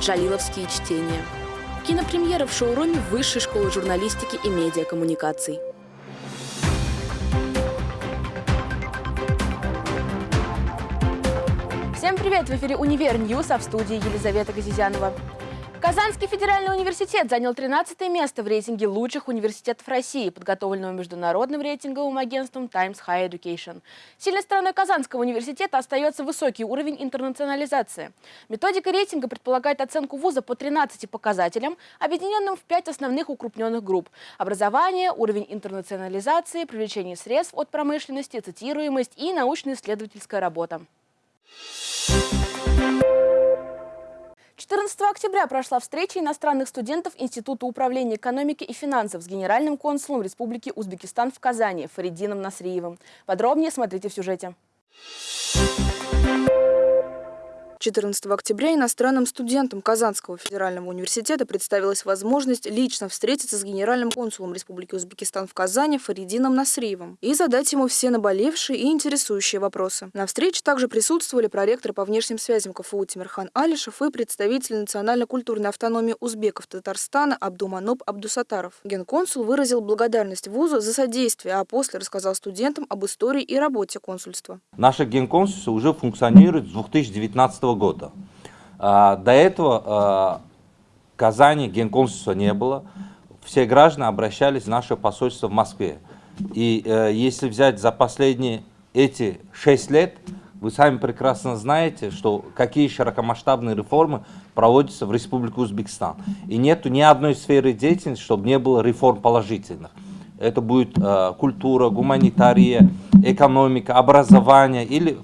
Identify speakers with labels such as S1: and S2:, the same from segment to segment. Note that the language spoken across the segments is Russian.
S1: «Джалиловские чтения». Кинопремьера в шоуруме Высшей школы журналистики и медиакоммуникаций. Всем привет! В эфире «Универ News», а в студии Елизавета Газизянова. Казанский федеральный университет занял 13 место в рейтинге лучших университетов России, подготовленного международным рейтинговым агентством Times Higher Education. Сильной стороной Казанского университета остается высокий уровень интернационализации. Методика рейтинга предполагает оценку вуза по 13 показателям, объединенным в 5 основных укрупненных групп – образование, уровень интернационализации, привлечение средств от промышленности, цитируемость и научно-исследовательская работа. 14 октября прошла встреча иностранных студентов Института управления экономики и финансов с генеральным консулом Республики Узбекистан в Казани Фаридином Насриевым. Подробнее смотрите в сюжете.
S2: 14 октября иностранным студентам Казанского федерального университета представилась возможность лично встретиться с генеральным консулом Республики Узбекистан в Казани Фаридином Насриевым и задать ему все наболевшие и интересующие вопросы. На встрече также присутствовали проректор по внешним связям КФУ Тимирхан Алишев и представитель национально-культурной автономии узбеков Татарстана Абдуманоб Абдусатаров. Генконсул выразил благодарность вузу за содействие, а после рассказал студентам об истории и работе консульства.
S3: Наше генконсульство уже функционирует с 2019 года. А, до этого а, в Казани генконсульства не было. Все граждане обращались в наше посольство в Москве. И э, если взять за последние эти шесть лет, вы сами прекрасно знаете, что какие широкомасштабные реформы проводятся в Республике Узбекистан. И нету ни одной сферы деятельности, чтобы не было реформ положительных. Это будет э, культура, гуманитария, экономика, образование или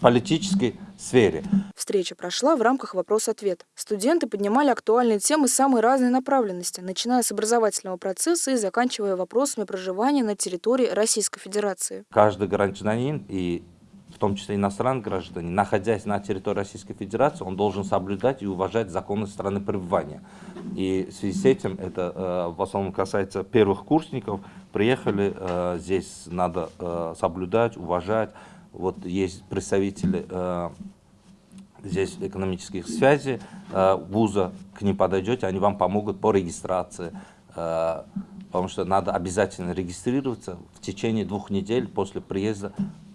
S3: политический сфере.
S2: Встреча прошла в рамках вопрос-ответ. Студенты поднимали актуальные темы самой разной направленности, начиная с образовательного процесса и заканчивая вопросами проживания на территории Российской Федерации.
S3: Каждый гражданин и в том числе иностранный гражданин, находясь на территории Российской Федерации, он должен соблюдать и уважать законы страны пребывания. И в связи с этим, это э, в основном касается первых курсников, приехали, э, здесь надо э, соблюдать, уважать. Вот есть представители э, здесь экономических связей э, вуза, к ним подойдете, они вам помогут по регистрации, э, потому что надо обязательно регистрироваться в течение двух недель после приезда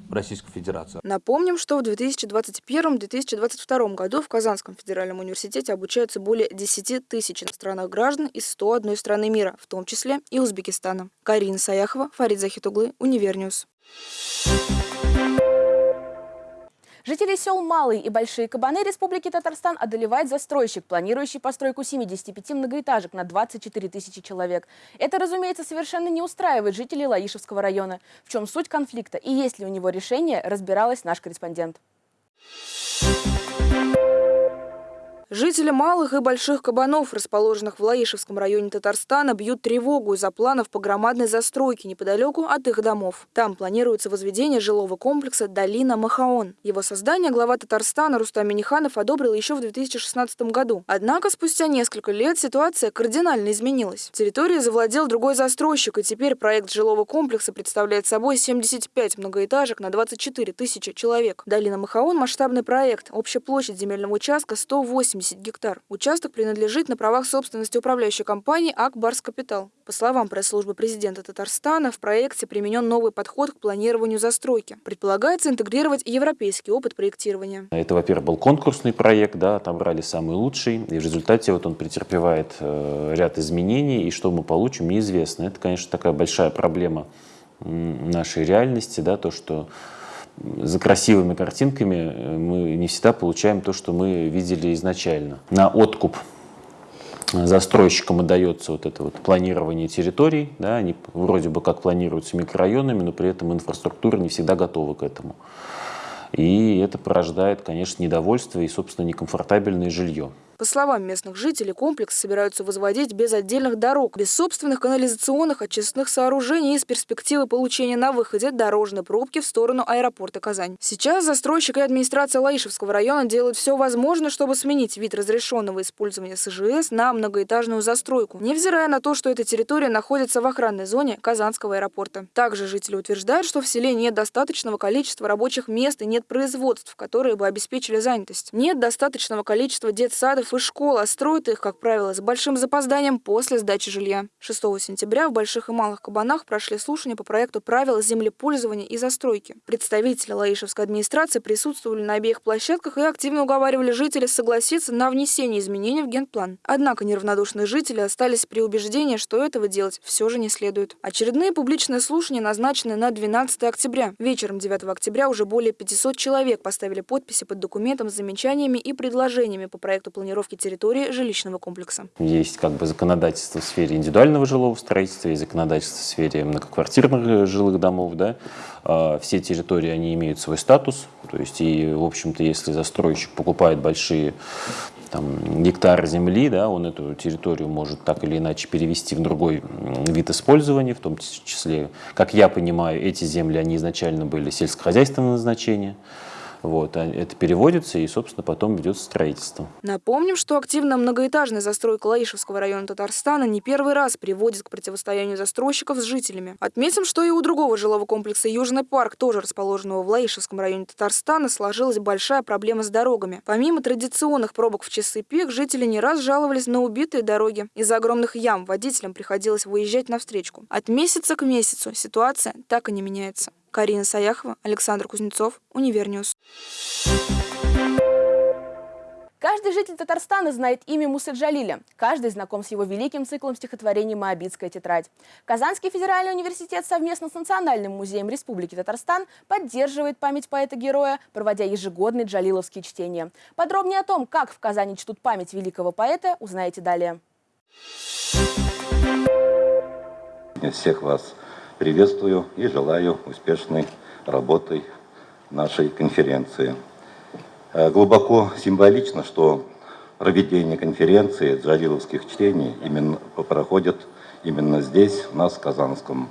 S3: в Российскую Федерацию.
S2: Напомним, что в 2021-2022 году в Казанском федеральном университете обучаются более 10 тысяч иностранных граждан из 101 страны мира, в том числе и Узбекистана. Карина Саяхова, Фарид Захитуглы, Univer News.
S1: Жители сел Малый и Большие Кабаны Республики Татарстан одолевает застройщик, планирующий постройку 75 многоэтажек на 24 тысячи человек. Это, разумеется, совершенно не устраивает жителей Лаишевского района. В чем суть конфликта и есть ли у него решение, разбиралась наш корреспондент.
S2: Жители малых и больших кабанов, расположенных в Лаишевском районе Татарстана, бьют тревогу из-за планов по громадной застройке неподалеку от их домов. Там планируется возведение жилого комплекса «Долина Махаон». Его создание глава Татарстана Рустам Миниханов одобрил еще в 2016 году. Однако спустя несколько лет ситуация кардинально изменилась. Территорию завладел другой застройщик, и теперь проект жилого комплекса представляет собой 75 многоэтажек на 24 тысячи человек. «Долина Махаон» – масштабный проект. Общая площадь земельного участка 108 80 гектар. Участок принадлежит на правах собственности управляющей компании «Акбарс Капитал». По словам пресс-службы президента Татарстана, в проекте применен новый подход к планированию застройки. Предполагается интегрировать европейский опыт проектирования.
S4: Это, во-первых, был конкурсный проект, да, отобрали самый лучший, и в результате вот он претерпевает э, ряд изменений, и что мы получим, неизвестно. Это, конечно, такая большая проблема нашей реальности, да, то, что за красивыми картинками э, мы не всегда получаем то, что мы видели изначально. На откуп застройщикам отдается вот это вот планирование территорий, да, они вроде бы как планируются микрорайонами, но при этом инфраструктура не всегда готова к этому. И это порождает, конечно, недовольство и, собственно, некомфортабельное жилье.
S2: По словам местных жителей, комплекс собираются возводить без отдельных дорог, без собственных канализационных очистных сооружений и с перспективы получения на выходе дорожной пробки в сторону аэропорта Казань. Сейчас застройщик и администрация Лаишевского района делают все возможное, чтобы сменить вид разрешенного использования СЖС на многоэтажную застройку, невзирая на то, что эта территория находится в охранной зоне Казанского аэропорта. Также жители утверждают, что в селе нет достаточного количества рабочих мест и нет производств, которые бы обеспечили занятость. Нет достаточного количества детсадов институтов и школ, а строят их, как правило, с большим запозданием после сдачи жилья. 6 сентября в Больших и Малых Кабанах прошли слушания по проекту правил землепользования и застройки. Представители Лаишевской администрации присутствовали на обеих площадках и активно уговаривали жителей согласиться на внесение изменений в генплан. Однако неравнодушные жители остались при убеждении, что этого делать все же не следует. Очередные публичные слушания назначены на 12 октября. Вечером 9 октября уже более 500 человек поставили подписи под документом с замечаниями и предложениями по проекту планировки территории жилищного комплекса.
S4: Есть как бы законодательство в сфере индивидуального жилого строительства, есть законодательство в сфере многоквартирных жилых домов. Да? А, все территории, они имеют свой статус. То есть, и, в общем-то, если застройщик покупает большие там, гектар земли, да, он эту территорию может так или иначе перевести в другой вид использования, в том числе, как я понимаю, эти земли, они изначально были сельскохозяйственного назначения, вот, а это переводится и, собственно, потом ведется строительство.
S2: Напомним, что активно многоэтажная застройка Лаишевского района Татарстана не первый раз приводит к противостоянию застройщиков с жителями. Отметим, что и у другого жилого комплекса Южный парк, тоже расположенного в Лаишевском районе Татарстана, сложилась большая проблема с дорогами. Помимо традиционных пробок в часы пик, жители не раз жаловались на убитые дороги. Из-за огромных ям водителям приходилось выезжать на встречку. От месяца к месяцу ситуация так и не меняется. Карина Саяхова, Александр Кузнецов, Univer News.
S1: Каждый житель Татарстана знает имя Мусы Джалиля. Каждый знаком с его великим циклом стихотворений «Моабитская тетрадь». Казанский федеральный университет совместно с Национальным музеем Республики Татарстан поддерживает память поэта-героя, проводя ежегодные джалиловские чтения. Подробнее о том, как в Казани чтут память великого поэта, узнаете далее.
S5: Всех вас приветствую и желаю успешной работы нашей конференции. Э, глубоко символично, что проведение конференции джалиловских чтений именно проходит именно здесь, у нас в Казанском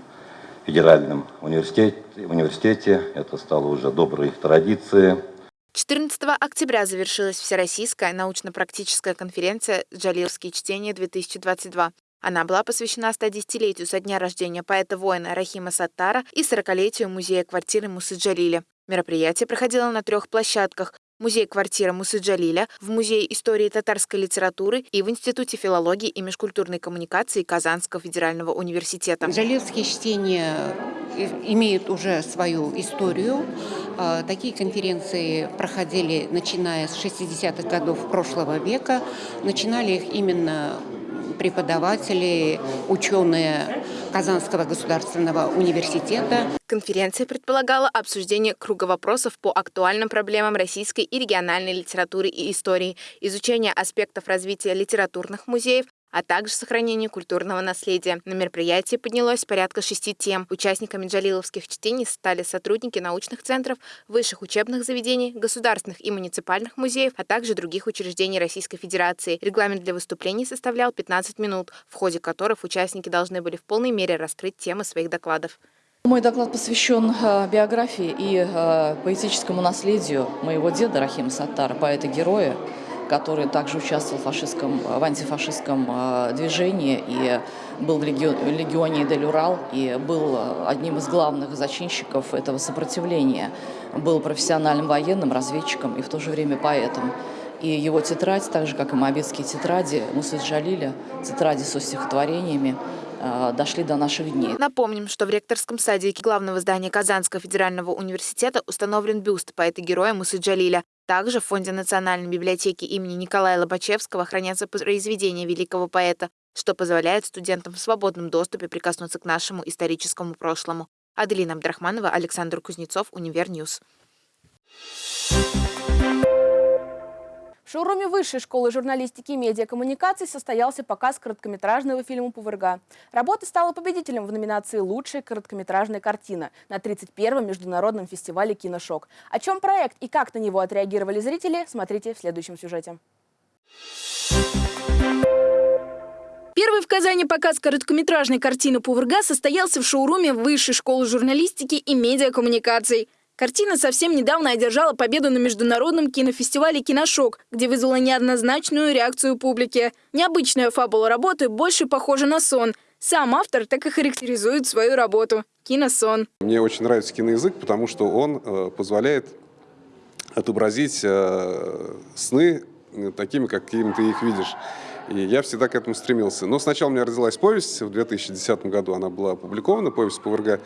S5: федеральном университете. университете. Это стало уже доброй традицией.
S6: 14 октября завершилась Всероссийская научно-практическая конференция «Джалиловские чтения-2022». Она была посвящена 110-летию со дня рождения поэта-воина Рахима Саттара и 40-летию музея квартиры Мусы Джалиля. Мероприятие проходило на трех площадках музей-квартира Мусы Джалиля, в Музее истории татарской литературы и в Институте филологии и межкультурной коммуникации Казанского федерального университета.
S7: Джалилские чтения э, имеют уже свою историю. А, такие конференции проходили, начиная с 60-х годов прошлого века. Начинали их именно преподаватели, ученые Казанского государственного университета.
S6: Конференция предполагала обсуждение круга вопросов по актуальным проблемам российской и региональной литературы и истории, изучение аспектов развития литературных музеев, а также сохранение культурного наследия. На мероприятии поднялось порядка шести тем. Участниками джалиловских чтений стали сотрудники научных центров, высших учебных заведений, государственных и муниципальных музеев, а также других учреждений Российской Федерации. Регламент для выступлений составлял 15 минут, в ходе которых участники должны были в полной мере раскрыть темы своих докладов.
S8: Мой доклад посвящен э, биографии и э, поэтическому наследию моего деда Рахима Саттара, поэта-героя, который также участвовал в, фашистском, в антифашистском э, движении и был в легионе Дель-Урал и был одним из главных зачинщиков этого сопротивления. Был профессиональным военным, разведчиком и в то же время поэтом. И его тетрадь, так же как и моабитские тетради Мусы Джалиля, тетради со стихотворениями, э, дошли до наших дней.
S6: Напомним, что в ректорском садике главного здания Казанского федерального университета установлен бюст поэта-героя Мусы Джалиля. Также в Фонде национальной библиотеки имени Николая Лобачевского хранятся произведения великого поэта, что позволяет студентам в свободном доступе прикоснуться к нашему историческому прошлому. Аделина Абдрахманова, Александр Кузнецов, Univer News.
S1: В шоуруме Высшей школы журналистики и медиакоммуникаций состоялся показ короткометражного фильма «Пувырга». Работа стала победителем в номинации «Лучшая короткометражная картина» на 31-м международном фестивале «Киношок». О чем проект и как на него отреагировали зрители, смотрите в следующем сюжете.
S9: Первый в Казани показ короткометражной картины «Пувырга» состоялся в шоуруме Высшей школы журналистики и медиакоммуникаций. Картина совсем недавно одержала победу на международном кинофестивале «Киношок», где вызвала неоднозначную реакцию публики. Необычная фабула работы больше похожа на сон. Сам автор так и характеризует свою работу – киносон.
S10: Мне очень нравится киноязык, потому что он э, позволяет отобразить э, сны э, такими, какими ты их видишь. И я всегда к этому стремился. Но сначала у меня родилась повесть в 2010 году, она была опубликована, повесть Павырга.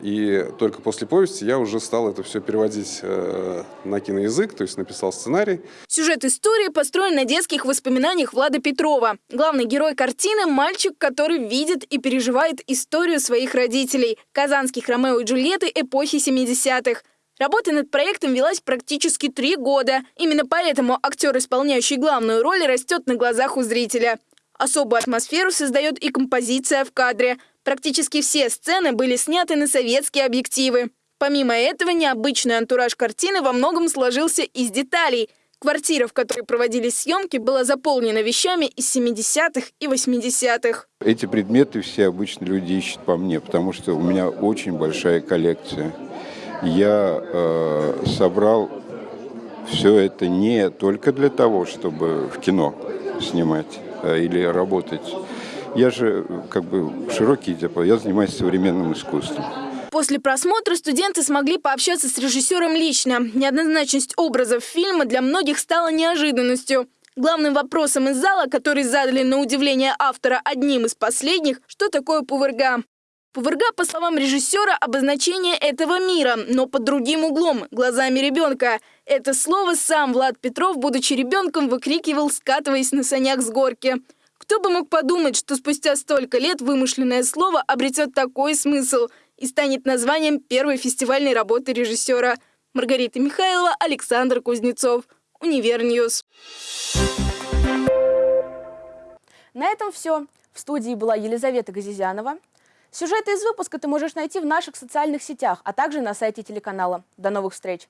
S10: И только после повести я уже стал это все переводить э, на киноязык, то есть написал сценарий.
S9: Сюжет истории построен на детских воспоминаниях Влада Петрова. Главный герой картины – мальчик, который видит и переживает историю своих родителей – казанских Ромео и Джульетты эпохи 70-х. Работа над проектом велась практически три года. Именно поэтому актер, исполняющий главную роль, растет на глазах у зрителя. Особую атмосферу создает и композиция в кадре. Практически все сцены были сняты на советские объективы. Помимо этого, необычный антураж картины во многом сложился из деталей. Квартира, в которой проводились съемки, была заполнена вещами из 70-х и 80-х.
S11: Эти предметы все обычно люди ищут по мне, потому что у меня очень большая коллекция я э, собрал все это не только для того, чтобы в кино снимать э, или работать. Я же как бы широкий диапазон, я занимаюсь современным искусством.
S9: После просмотра студенты смогли пообщаться с режиссером лично. Неоднозначность образов фильма для многих стала неожиданностью. Главным вопросом из зала, который задали на удивление автора одним из последних, что такое пувырга. Пувырга, по словам режиссера, обозначение этого мира, но под другим углом, глазами ребенка. Это слово сам Влад Петров, будучи ребенком, выкрикивал, скатываясь на санях с горки. Кто бы мог подумать, что спустя столько лет вымышленное слово обретет такой смысл и станет названием первой фестивальной работы режиссера. Маргарита Михайлова, Александр Кузнецов. Univer News.
S1: На этом все. В студии была Елизавета Газизянова. Сюжеты из выпуска ты можешь найти в наших социальных сетях, а также на сайте телеканала. До новых встреч!